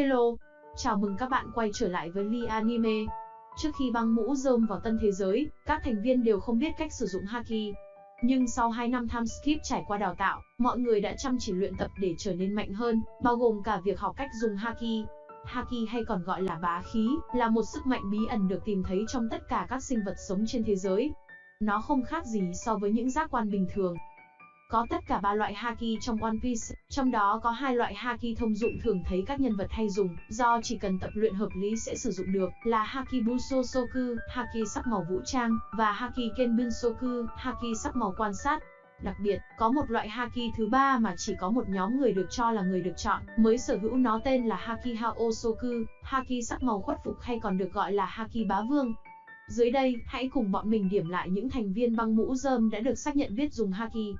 Hello, chào mừng các bạn quay trở lại với Lee Anime. Trước khi băng mũ rơm vào tân thế giới, các thành viên đều không biết cách sử dụng Haki. Nhưng sau 2 năm time skip trải qua đào tạo, mọi người đã chăm chỉ luyện tập để trở nên mạnh hơn, bao gồm cả việc học cách dùng Haki. Haki hay còn gọi là bá khí, là một sức mạnh bí ẩn được tìm thấy trong tất cả các sinh vật sống trên thế giới. Nó không khác gì so với những giác quan bình thường, có tất cả ba loại haki trong One Piece, trong đó có hai loại haki thông dụng thường thấy các nhân vật hay dùng, do chỉ cần tập luyện hợp lý sẽ sử dụng được, là Haki Buso Soku, Haki sắc màu vũ trang, và Haki Kenbun Soku, Haki sắc màu quan sát. Đặc biệt, có một loại Haki thứ ba mà chỉ có một nhóm người được cho là người được chọn, mới sở hữu nó tên là Haki Haosoku, Haki sắc màu khuất phục hay còn được gọi là Haki bá vương. Dưới đây, hãy cùng bọn mình điểm lại những thành viên băng mũ rơm đã được xác nhận biết dùng Haki.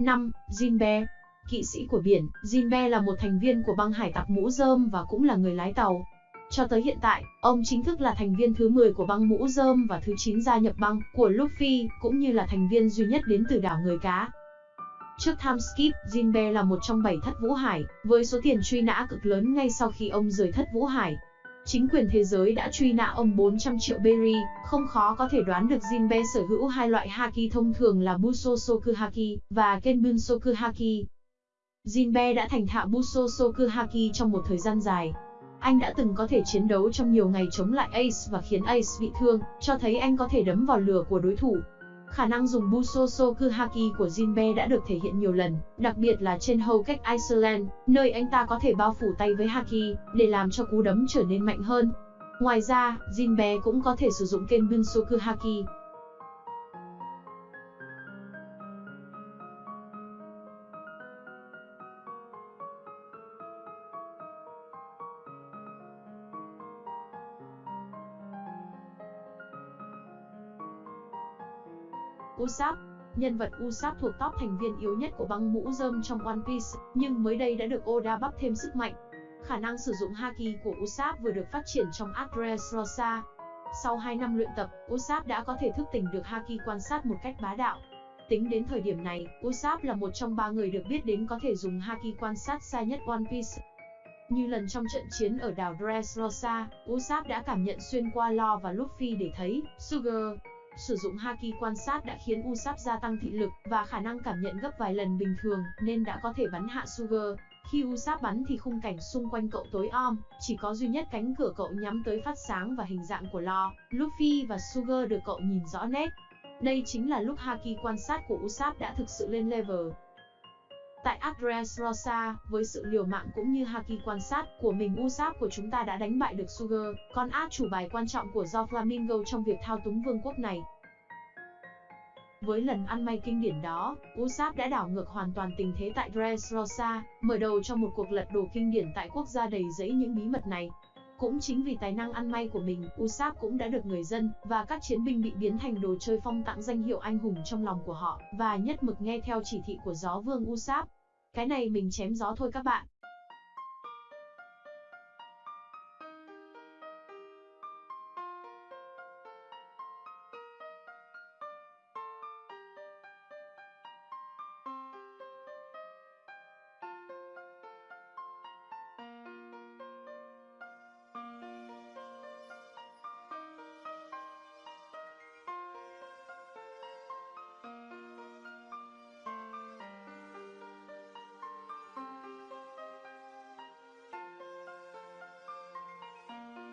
5. Jinbe Kỵ sĩ của biển, Jinbe là một thành viên của băng hải tặc mũ rơm và cũng là người lái tàu. Cho tới hiện tại, ông chính thức là thành viên thứ 10 của băng mũ rơm và thứ 9 gia nhập băng của Luffy, cũng như là thành viên duy nhất đến từ đảo người cá. Trước time skip, Jinbe là một trong 7 thất Vũ Hải, với số tiền truy nã cực lớn ngay sau khi ông rời thất Vũ Hải. Chính quyền thế giới đã truy nã ông 400 triệu berry, không khó có thể đoán được Jinbe sở hữu hai loại haki thông thường là Buso Soku Haki và Kenbun Soku Haki. Jinbe đã thành thạo Buso Soku Haki trong một thời gian dài. Anh đã từng có thể chiến đấu trong nhiều ngày chống lại Ace và khiến Ace bị thương, cho thấy anh có thể đấm vào lửa của đối thủ, Khả năng dùng Busosoku Haki của Jinbe đã được thể hiện nhiều lần, đặc biệt là trên hầu cách Iceland, nơi anh ta có thể bao phủ tay với Haki, để làm cho cú đấm trở nên mạnh hơn. Ngoài ra, Jinbe cũng có thể sử dụng kênh Bunsoku Haki, Usopp Nhân vật Usopp thuộc top thành viên yếu nhất của băng mũ rơm trong One Piece, nhưng mới đây đã được Oda bắp thêm sức mạnh. Khả năng sử dụng Haki của Usopp vừa được phát triển trong Dressrosa. Sau 2 năm luyện tập, Usopp đã có thể thức tỉnh được Haki quan sát một cách bá đạo. Tính đến thời điểm này, Usopp là một trong ba người được biết đến có thể dùng Haki quan sát xa nhất One Piece. Như lần trong trận chiến ở đảo Dressrosa, Usopp đã cảm nhận xuyên qua Law và Luffy để thấy Sugar, Sử dụng Haki quan sát đã khiến Usopp gia tăng thị lực và khả năng cảm nhận gấp vài lần bình thường, nên đã có thể bắn hạ Sugar. Khi Usopp bắn thì khung cảnh xung quanh cậu tối om, chỉ có duy nhất cánh cửa cậu nhắm tới phát sáng và hình dạng của Lo, Luffy và Sugar được cậu nhìn rõ nét. Đây chính là lúc Haki quan sát của Usopp đã thực sự lên level. Tại Address Rosa, với sự liều mạng cũng như Haki quan sát của mình Usap của chúng ta đã đánh bại được Sugar, con át chủ bài quan trọng của Do Flamingo trong việc thao túng vương quốc này. Với lần ăn may kinh điển đó, Usap đã đảo ngược hoàn toàn tình thế tại Dressrosa, mở đầu cho một cuộc lật đổ kinh điển tại quốc gia đầy rẫy những bí mật này. Cũng chính vì tài năng ăn may của mình, Usopp cũng đã được người dân và các chiến binh bị biến thành đồ chơi phong tặng danh hiệu anh hùng trong lòng của họ và nhất mực nghe theo chỉ thị của gió vương Usopp. Cái này mình chém gió thôi các bạn.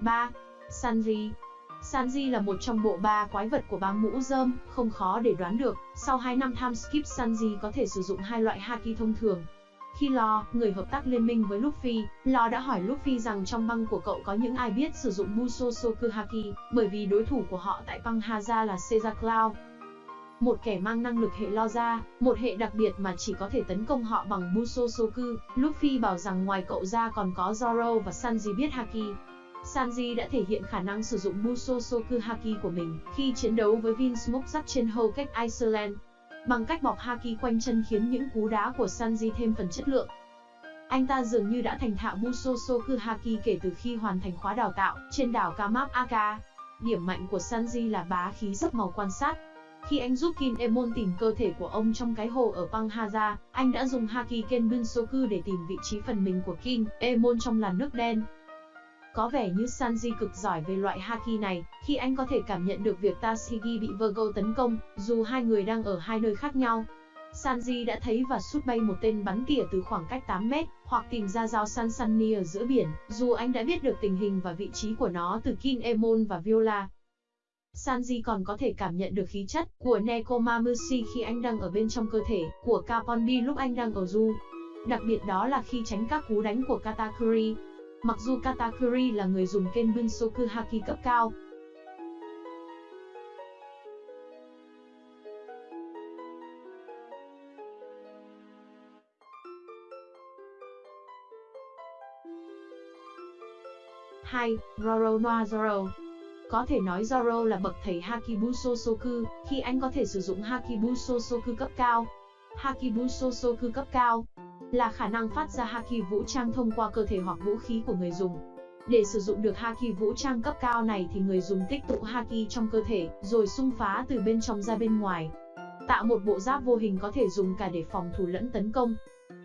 3. Sanji Sanji là một trong bộ ba quái vật của bang mũ rơm, không khó để đoán được, sau 2 năm time skip Sanji có thể sử dụng hai loại haki thông thường. Khi Lo, người hợp tác liên minh với Luffy, Lo đã hỏi Luffy rằng trong băng của cậu có những ai biết sử dụng Musosoku Haki, bởi vì đối thủ của họ tại băng Haza là Caesar Cloud. Một kẻ mang năng lực hệ lo ra, một hệ đặc biệt mà chỉ có thể tấn công họ bằng Musosoku, Luffy bảo rằng ngoài cậu ra còn có Zoro và Sanji biết Haki, Sanji đã thể hiện khả năng sử dụng Musosoku Haki của mình khi chiến đấu với Vinsmoke trên Hokage Iceland. Bằng cách bọc Haki quanh chân khiến những cú đá của Sanji thêm phần chất lượng. Anh ta dường như đã thành thạo Musosoku Haki kể từ khi hoàn thành khóa đào tạo trên đảo Kamap Aka. Điểm mạnh của Sanji là bá khí rất màu quan sát. Khi anh giúp Kim Emon tìm cơ thể của ông trong cái hồ ở Panghaza, anh đã dùng Haki Kenbunsoku để tìm vị trí phần mình của Kim Emon trong làn nước đen. Có vẻ như Sanji cực giỏi về loại Haki này, khi anh có thể cảm nhận được việc Tashigi bị Virgo tấn công, dù hai người đang ở hai nơi khác nhau. Sanji đã thấy và sút bay một tên bắn tỉa từ khoảng cách 8 mét, hoặc tìm ra dao Sansani ở giữa biển, dù anh đã biết được tình hình và vị trí của nó từ Kin Emon và Viola. Sanji còn có thể cảm nhận được khí chất của Nekomamushi khi anh đang ở bên trong cơ thể của Kaponbi lúc anh đang ở du. Đặc biệt đó là khi tránh các cú đánh của Katakuri. Mặc dù Katakuri là người dùng Kenbunsoku Haki cấp cao, Hai, Roro no Zoro. Có thể nói Zoro là bậc thầy Hakibuso Soku, khi anh có thể sử dụng Hakibuso Soku cấp cao. Hakibuso Soku cấp cao là khả năng phát ra Haki vũ trang thông qua cơ thể hoặc vũ khí của người dùng. Để sử dụng được Haki vũ trang cấp cao này thì người dùng tích tụ Haki trong cơ thể, rồi xung phá từ bên trong ra bên ngoài. Tạo một bộ giáp vô hình có thể dùng cả để phòng thủ lẫn tấn công.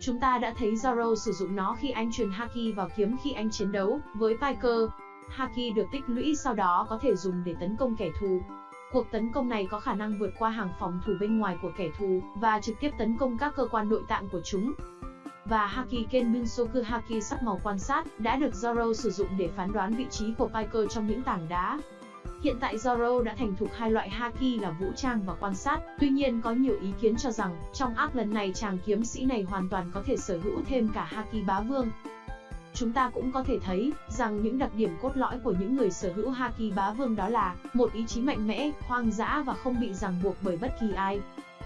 Chúng ta đã thấy Zoro sử dụng nó khi anh truyền Haki vào kiếm khi anh chiến đấu với Piker, Haki được tích lũy sau đó có thể dùng để tấn công kẻ thù. Cuộc tấn công này có khả năng vượt qua hàng phòng thủ bên ngoài của kẻ thù và trực tiếp tấn công các cơ quan nội tạng của chúng. Và Haki Kenbunsoku Haki sắc màu quan sát đã được Zoro sử dụng để phán đoán vị trí của Piker trong những tảng đá. Hiện tại Zoro đã thành thục hai loại Haki là vũ trang và quan sát, tuy nhiên có nhiều ý kiến cho rằng, trong arc lần này chàng kiếm sĩ này hoàn toàn có thể sở hữu thêm cả Haki bá vương. Chúng ta cũng có thể thấy rằng những đặc điểm cốt lõi của những người sở hữu Haki bá vương đó là một ý chí mạnh mẽ, hoang dã và không bị ràng buộc bởi bất kỳ ai.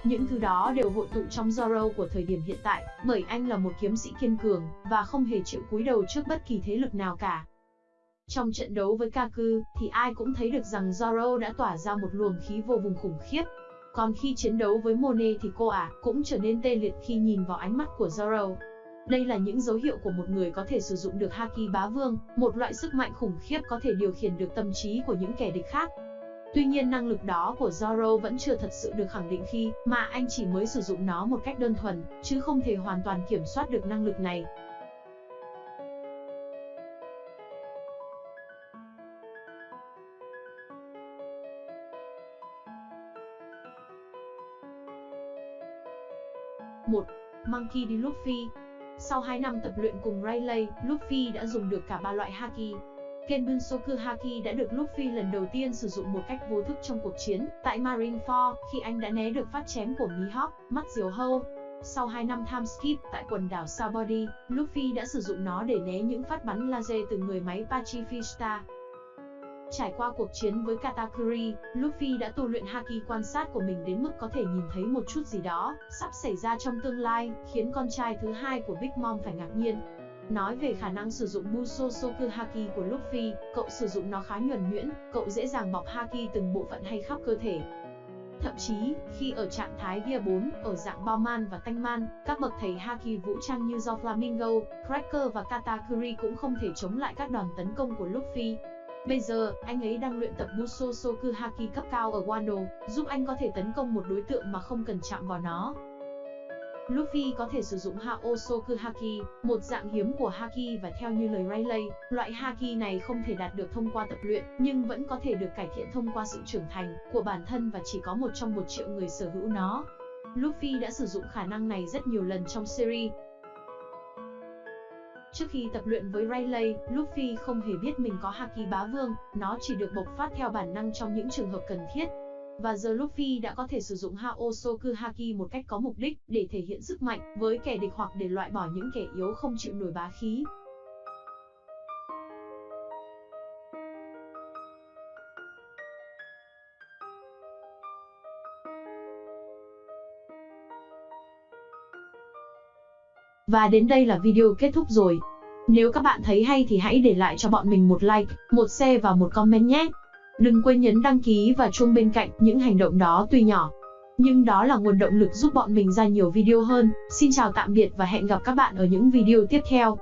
Những thứ đó đều hội tụ trong Zoro của thời điểm hiện tại, bởi anh là một kiếm sĩ kiên cường và không hề chịu cúi đầu trước bất kỳ thế lực nào cả. Trong trận đấu với Kaku, thì ai cũng thấy được rằng Zoro đã tỏa ra một luồng khí vô vùng khủng khiếp. Còn khi chiến đấu với Monet thì cô ả à, cũng trở nên tê liệt khi nhìn vào ánh mắt của Zoro. Đây là những dấu hiệu của một người có thể sử dụng được Haki bá vương, một loại sức mạnh khủng khiếp có thể điều khiển được tâm trí của những kẻ địch khác. Tuy nhiên năng lực đó của Zoro vẫn chưa thật sự được khẳng định khi mà anh chỉ mới sử dụng nó một cách đơn thuần, chứ không thể hoàn toàn kiểm soát được năng lực này. một Monkey D. Luffy sau 2 năm tập luyện cùng Rayleigh, Luffy đã dùng được cả ba loại Haki. Kenbun Haki đã được Luffy lần đầu tiên sử dụng một cách vô thức trong cuộc chiến tại Marineford khi anh đã né được phát chém của Mihawk, mắt diều hâu. Sau 2 năm time skip tại quần đảo Sabody, Luffy đã sử dụng nó để né những phát bắn laser từ người máy Pacifista. Trải qua cuộc chiến với Katakuri, Luffy đã tu luyện Haki quan sát của mình đến mức có thể nhìn thấy một chút gì đó sắp xảy ra trong tương lai, khiến con trai thứ hai của Big Mom phải ngạc nhiên. Nói về khả năng sử dụng Musosoku Haki của Luffy, cậu sử dụng nó khá nhuần nhuyễn, cậu dễ dàng bọc Haki từng bộ phận hay khắp cơ thể. Thậm chí, khi ở trạng thái Gear 4, ở dạng bao man và tanh man, các bậc thầy Haki vũ trang như do Flamingo, Cracker và Katakuri cũng không thể chống lại các đòn tấn công của Luffy. Bây giờ, anh ấy đang luyện tập Musosoku Haki cấp cao ở Wano, giúp anh có thể tấn công một đối tượng mà không cần chạm vào nó. Luffy có thể sử dụng Haosoku Haki, một dạng hiếm của Haki và theo như lời Rayleigh, loại Haki này không thể đạt được thông qua tập luyện, nhưng vẫn có thể được cải thiện thông qua sự trưởng thành của bản thân và chỉ có một trong một triệu người sở hữu nó. Luffy đã sử dụng khả năng này rất nhiều lần trong series, Trước khi tập luyện với Rayleigh, Luffy không hề biết mình có Haki bá vương, nó chỉ được bộc phát theo bản năng trong những trường hợp cần thiết. Và giờ Luffy đã có thể sử dụng Haosoku Haki một cách có mục đích để thể hiện sức mạnh với kẻ địch hoặc để loại bỏ những kẻ yếu không chịu nổi bá khí. Và đến đây là video kết thúc rồi. Nếu các bạn thấy hay thì hãy để lại cho bọn mình một like, một share và một comment nhé. Đừng quên nhấn đăng ký và chuông bên cạnh, những hành động đó tuy nhỏ, nhưng đó là nguồn động lực giúp bọn mình ra nhiều video hơn. Xin chào tạm biệt và hẹn gặp các bạn ở những video tiếp theo.